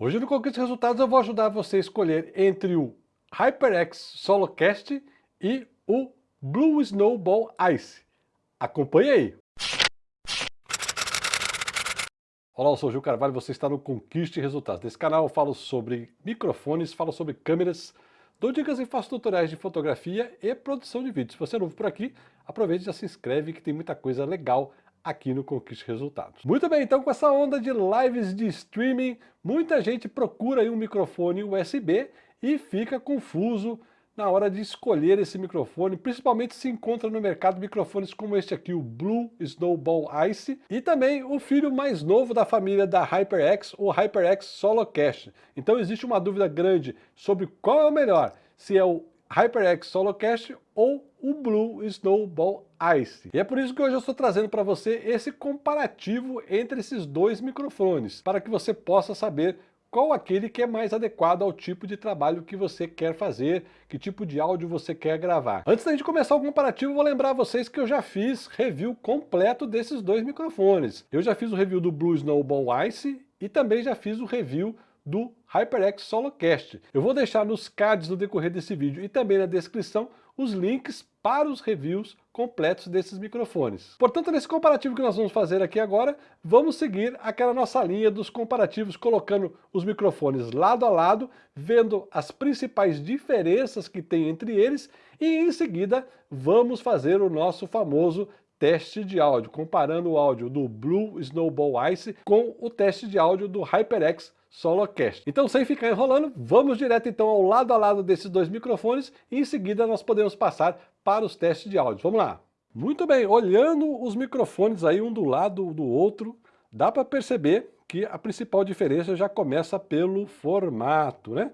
Hoje no Conquista Resultados eu vou ajudar você a escolher entre o HyperX Solocast e o Blue Snowball Ice. Acompanhe aí! Olá, eu sou o Gil Carvalho você está no Conquiste Resultados. Nesse canal eu falo sobre microfones, falo sobre câmeras, dou dicas e faço tutoriais de fotografia e produção de vídeo. Se você é novo por aqui, aproveite e já se inscreve que tem muita coisa legal aqui no Conquiste Resultados. Muito bem, então com essa onda de lives de streaming, muita gente procura um microfone USB e fica confuso na hora de escolher esse microfone, principalmente se encontra no mercado microfones como este aqui, o Blue Snowball Ice, e também o filho mais novo da família da HyperX, o HyperX Solocast. Então existe uma dúvida grande sobre qual é o melhor, se é o HyperX Solocast ou o Blue Snowball Ice. E é por isso que hoje eu estou trazendo para você esse comparativo entre esses dois microfones, para que você possa saber qual aquele que é mais adequado ao tipo de trabalho que você quer fazer, que tipo de áudio você quer gravar. Antes da gente começar o comparativo, vou lembrar vocês que eu já fiz review completo desses dois microfones. Eu já fiz o review do Blue Snowball Ice e também já fiz o review do HyperX Solocast. Eu vou deixar nos cards no decorrer desse vídeo e também na descrição os links para os reviews completos desses microfones. Portanto, nesse comparativo que nós vamos fazer aqui agora, vamos seguir aquela nossa linha dos comparativos, colocando os microfones lado a lado, vendo as principais diferenças que tem entre eles e em seguida vamos fazer o nosso famoso teste de áudio, comparando o áudio do Blue Snowball Ice com o teste de áudio do HyperX Solocast. Então, sem ficar enrolando, vamos direto então ao lado a lado desses dois microfones e em seguida nós podemos passar para os testes de áudio. Vamos lá! Muito bem, olhando os microfones aí um do lado do outro, dá para perceber que a principal diferença já começa pelo formato, né?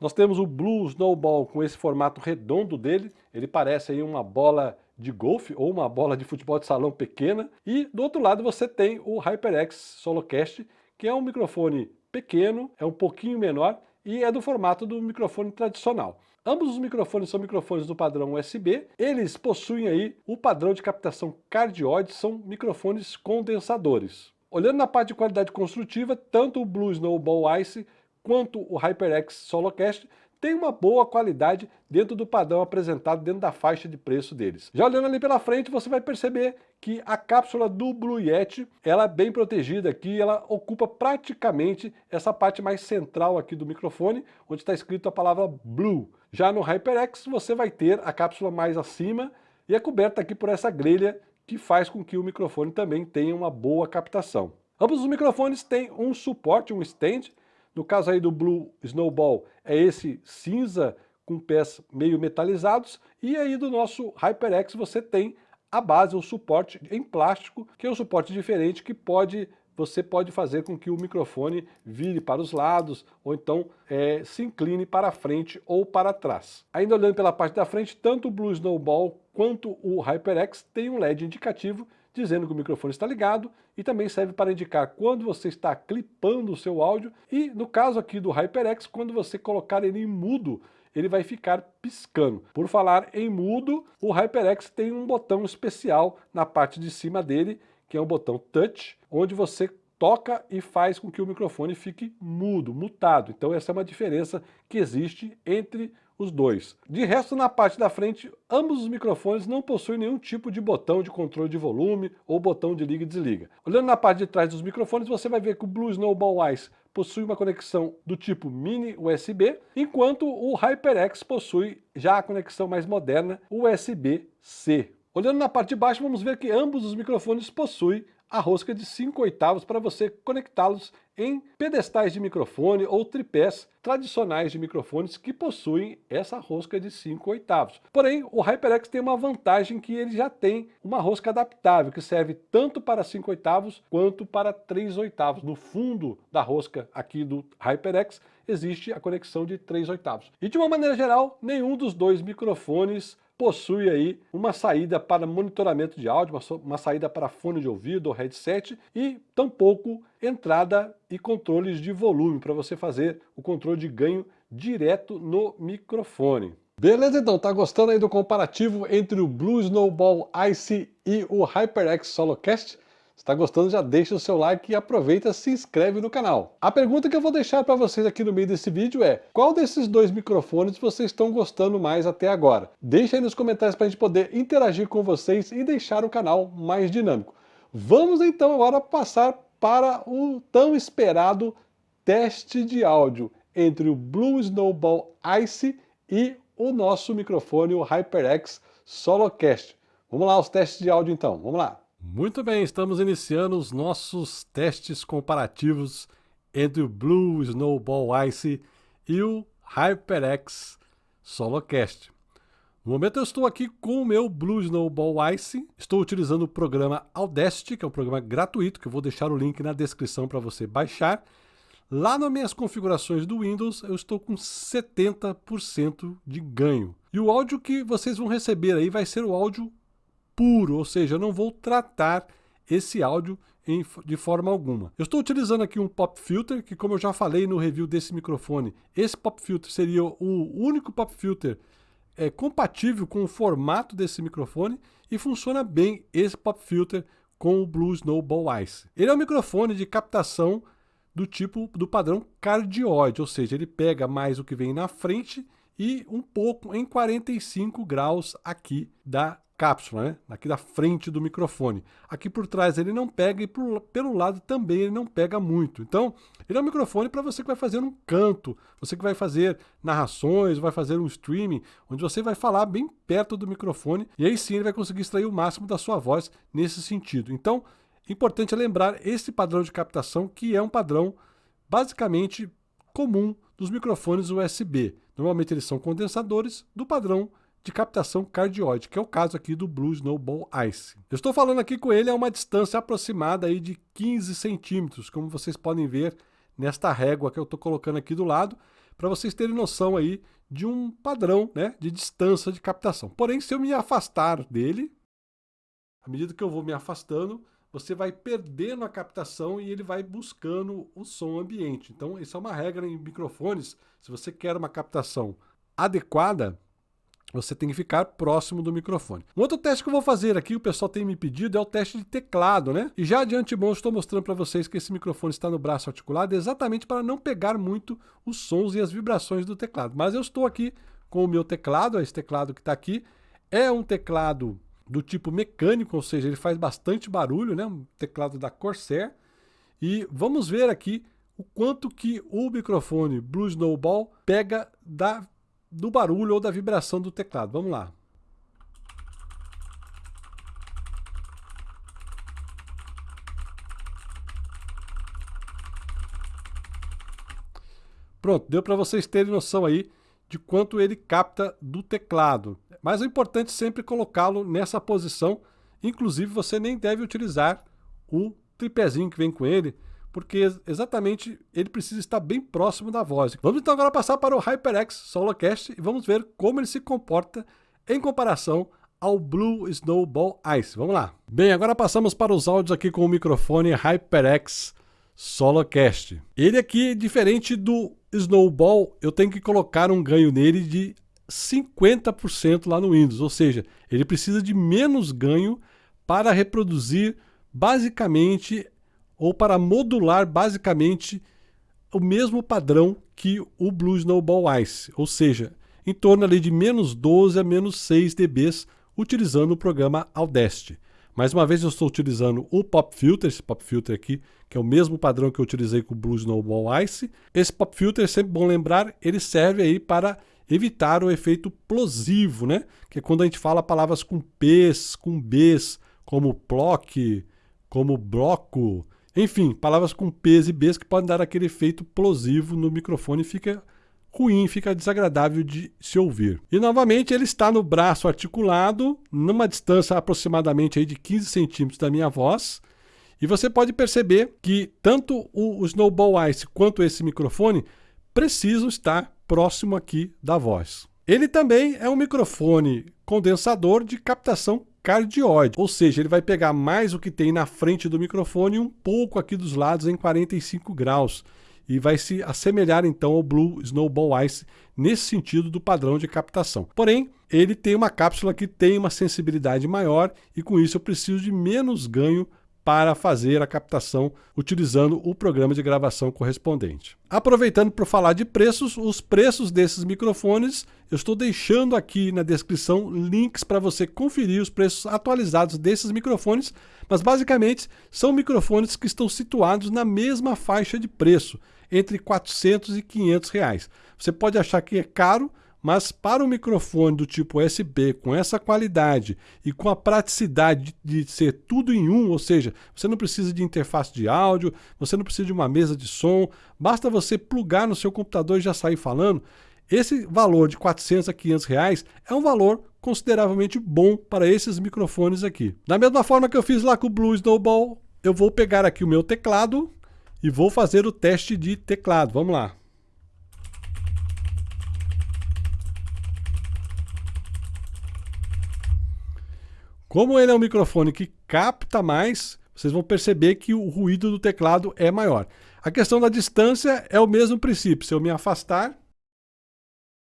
Nós temos o Blue Snowball com esse formato redondo dele, ele parece aí uma bola de golfe ou uma bola de futebol de salão pequena. E do outro lado você tem o HyperX Solocast, que é um microfone pequeno, é um pouquinho menor e é do formato do microfone tradicional. Ambos os microfones são microfones do padrão USB, eles possuem aí o padrão de captação cardioide, são microfones condensadores. Olhando na parte de qualidade construtiva, tanto o Blue Snowball Ice quanto o HyperX Solocast tem uma boa qualidade dentro do padrão apresentado dentro da faixa de preço deles. Já olhando ali pela frente, você vai perceber que a cápsula do Blue Yeti, ela é bem protegida aqui, ela ocupa praticamente essa parte mais central aqui do microfone, onde está escrito a palavra Blue. Já no HyperX você vai ter a cápsula mais acima e é coberta aqui por essa grelha que faz com que o microfone também tenha uma boa captação. Ambos os microfones têm um suporte, um stand, no caso aí do Blue Snowball, é esse cinza com pés meio metalizados. E aí do nosso HyperX você tem a base, o suporte em plástico, que é um suporte diferente que pode você pode fazer com que o microfone vire para os lados ou então é, se incline para frente ou para trás. Ainda olhando pela parte da frente, tanto o Blue Snowball quanto o HyperX tem um LED indicativo dizendo que o microfone está ligado e também serve para indicar quando você está clipando o seu áudio e no caso aqui do HyperX, quando você colocar ele em mudo, ele vai ficar piscando. Por falar em mudo, o HyperX tem um botão especial na parte de cima dele, que é um botão touch, onde você toca e faz com que o microfone fique mudo, mutado. Então essa é uma diferença que existe entre os dois. De resto, na parte da frente, ambos os microfones não possuem nenhum tipo de botão de controle de volume ou botão de liga e desliga. Olhando na parte de trás dos microfones, você vai ver que o Blue Snowball Ice possui uma conexão do tipo mini USB, enquanto o HyperX possui já a conexão mais moderna USB-C. Olhando na parte de baixo, vamos ver que ambos os microfones possuem a rosca de 5 oitavos para você conectá-los em pedestais de microfone ou tripés tradicionais de microfones que possuem essa rosca de 5 oitavos. Porém, o HyperX tem uma vantagem que ele já tem uma rosca adaptável, que serve tanto para 5 oitavos quanto para 3 oitavos. No fundo da rosca aqui do HyperX existe a conexão de 3 oitavos. E de uma maneira geral, nenhum dos dois microfones possui aí uma saída para monitoramento de áudio, uma saída para fone de ouvido ou headset e tampouco entrada e controles de volume para você fazer o controle de ganho direto no microfone. Beleza então, tá gostando aí do comparativo entre o Blue Snowball Ice e o HyperX Solocast? Está gostando, já deixa o seu like e aproveita se inscreve no canal. A pergunta que eu vou deixar para vocês aqui no meio desse vídeo é qual desses dois microfones vocês estão gostando mais até agora? Deixa aí nos comentários para a gente poder interagir com vocês e deixar o canal mais dinâmico. Vamos então agora passar para o tão esperado teste de áudio entre o Blue Snowball Ice e o nosso microfone, o HyperX Solocast. Vamos lá, os testes de áudio então, vamos lá. Muito bem, estamos iniciando os nossos testes comparativos entre o Blue Snowball Ice e o HyperX Solocast. No momento eu estou aqui com o meu Blue Snowball Ice, estou utilizando o programa Audacity, que é um programa gratuito, que eu vou deixar o link na descrição para você baixar. Lá nas minhas configurações do Windows, eu estou com 70% de ganho. E o áudio que vocês vão receber aí vai ser o áudio puro, ou seja, eu não vou tratar esse áudio em, de forma alguma. Eu estou utilizando aqui um pop filter, que como eu já falei no review desse microfone, esse pop filter seria o único pop filter é compatível com o formato desse microfone e funciona bem esse pop filter com o Blue Snowball Ice. Ele é um microfone de captação do tipo do padrão cardioide, ou seja, ele pega mais o que vem na frente e um pouco em 45 graus aqui da cápsula, né? aqui da frente do microfone. Aqui por trás ele não pega e por, pelo lado também ele não pega muito. Então, ele é um microfone para você que vai fazer um canto, você que vai fazer narrações, vai fazer um streaming, onde você vai falar bem perto do microfone e aí sim ele vai conseguir extrair o máximo da sua voz nesse sentido. Então, importante é lembrar esse padrão de captação que é um padrão basicamente comum dos microfones USB. Normalmente eles são condensadores do padrão de captação cardioide, que é o caso aqui do Blue Snowball Ice. Eu estou falando aqui com ele a uma distância aproximada aí de 15 centímetros, como vocês podem ver nesta régua que eu estou colocando aqui do lado, para vocês terem noção aí de um padrão né, de distância de captação. Porém, se eu me afastar dele, à medida que eu vou me afastando, você vai perdendo a captação e ele vai buscando o som ambiente. Então, isso é uma regra em microfones. Se você quer uma captação adequada, você tem que ficar próximo do microfone. Um outro teste que eu vou fazer aqui, o pessoal tem me pedido, é o teste de teclado, né? E já de antemão estou mostrando para vocês que esse microfone está no braço articulado exatamente para não pegar muito os sons e as vibrações do teclado. Mas eu estou aqui com o meu teclado, esse teclado que está aqui, é um teclado do tipo mecânico, ou seja, ele faz bastante barulho, né? Um teclado da Corsair. E vamos ver aqui o quanto que o microfone Blue Snowball pega da do barulho ou da vibração do teclado. Vamos lá. Pronto, deu para vocês terem noção aí de quanto ele capta do teclado. Mas o importante é sempre colocá-lo nessa posição. Inclusive, você nem deve utilizar o tripézinho que vem com ele, porque exatamente ele precisa estar bem próximo da voz. Vamos então agora passar para o HyperX Solocast e vamos ver como ele se comporta em comparação ao Blue Snowball Ice. Vamos lá. Bem, agora passamos para os áudios aqui com o microfone HyperX Solocast. Ele aqui, diferente do Snowball, eu tenho que colocar um ganho nele de 50% lá no Windows, ou seja, ele precisa de menos ganho para reproduzir basicamente ou para modular basicamente o mesmo padrão que o Blue Snowball Ice, ou seja, em torno ali de menos 12 a menos 6 dB utilizando o programa Audacity. Mais uma vez eu estou utilizando o Pop Filter, esse Pop Filter aqui, que é o mesmo padrão que eu utilizei com o Blue Snowball Ice. Esse Pop Filter, é sempre bom lembrar, ele serve aí para evitar o efeito plosivo, né? Que é quando a gente fala palavras com P's, com B's, como plock, como bloco, enfim, palavras com P's e B's que podem dar aquele efeito plosivo no microfone fica ruim, fica desagradável de se ouvir. E novamente ele está no braço articulado, numa distância aproximadamente aí de 15 centímetros da minha voz. E você pode perceber que tanto o Snowball Ice quanto esse microfone precisam estar próximo aqui da voz. Ele também é um microfone condensador de captação cardioide, ou seja, ele vai pegar mais o que tem na frente do microfone e um pouco aqui dos lados em 45 graus e vai se assemelhar então ao Blue Snowball Ice nesse sentido do padrão de captação. Porém, ele tem uma cápsula que tem uma sensibilidade maior e com isso eu preciso de menos ganho para fazer a captação utilizando o programa de gravação correspondente. Aproveitando para falar de preços, os preços desses microfones, eu estou deixando aqui na descrição links para você conferir os preços atualizados desses microfones, mas basicamente são microfones que estão situados na mesma faixa de preço, entre 400 e 500 reais. Você pode achar que é caro, mas para um microfone do tipo USB com essa qualidade e com a praticidade de ser tudo em um, ou seja, você não precisa de interface de áudio, você não precisa de uma mesa de som, basta você plugar no seu computador e já sair falando, esse valor de 400 a 500 reais é um valor consideravelmente bom para esses microfones aqui. Da mesma forma que eu fiz lá com o Blue Snowball, eu vou pegar aqui o meu teclado e vou fazer o teste de teclado. Vamos lá. Como ele é um microfone que capta mais, vocês vão perceber que o ruído do teclado é maior. A questão da distância é o mesmo princípio. Se eu me afastar,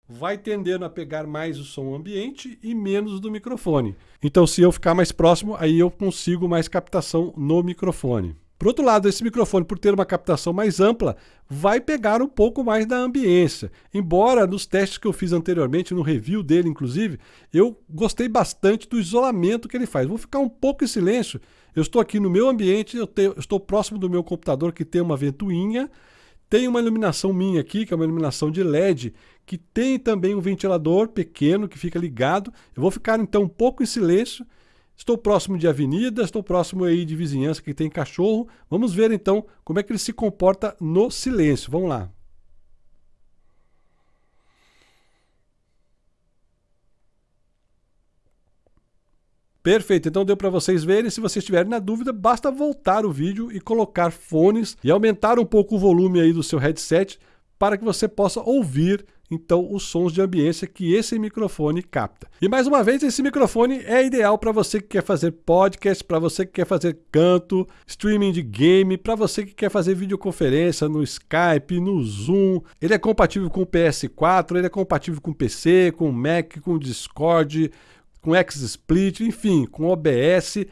vai tendendo a pegar mais o som ambiente e menos do microfone. Então, se eu ficar mais próximo, aí eu consigo mais captação no microfone. Por outro lado, esse microfone, por ter uma captação mais ampla, vai pegar um pouco mais da ambiência. Embora nos testes que eu fiz anteriormente, no review dele inclusive, eu gostei bastante do isolamento que ele faz. Vou ficar um pouco em silêncio. Eu estou aqui no meu ambiente, eu, tenho, eu estou próximo do meu computador que tem uma ventoinha, tem uma iluminação minha aqui, que é uma iluminação de LED, que tem também um ventilador pequeno que fica ligado. Eu vou ficar então um pouco em silêncio Estou próximo de avenida, estou próximo aí de vizinhança que tem cachorro. Vamos ver então como é que ele se comporta no silêncio. Vamos lá. Perfeito, então deu para vocês verem. Se vocês tiverem na dúvida, basta voltar o vídeo e colocar fones e aumentar um pouco o volume aí do seu headset para que você possa ouvir então os sons de ambiência que esse microfone capta. E mais uma vez, esse microfone é ideal para você que quer fazer podcast, para você que quer fazer canto, streaming de game, para você que quer fazer videoconferência no Skype, no Zoom. Ele é compatível com o PS4, ele é compatível com PC, com Mac, com Discord, com XSplit, enfim, com OBS.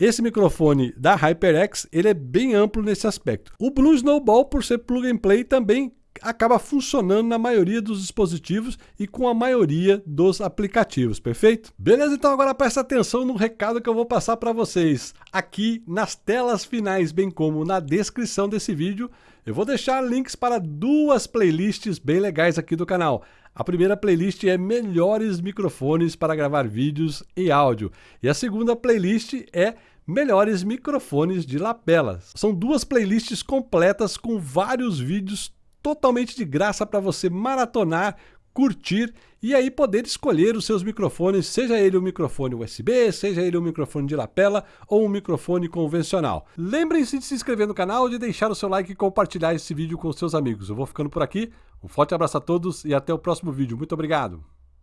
Esse microfone da HyperX ele é bem amplo nesse aspecto. O Blue Snowball, por ser plug and play, também acaba funcionando na maioria dos dispositivos e com a maioria dos aplicativos, perfeito? Beleza, então agora presta atenção no recado que eu vou passar para vocês. Aqui nas telas finais, bem como na descrição desse vídeo, eu vou deixar links para duas playlists bem legais aqui do canal. A primeira playlist é melhores microfones para gravar vídeos e áudio. E a segunda playlist é melhores microfones de lapelas. São duas playlists completas com vários vídeos totalmente de graça para você maratonar, curtir e aí poder escolher os seus microfones, seja ele um microfone USB, seja ele um microfone de lapela ou um microfone convencional. Lembrem-se de se inscrever no canal, de deixar o seu like e compartilhar esse vídeo com seus amigos. Eu vou ficando por aqui, um forte abraço a todos e até o próximo vídeo. Muito obrigado!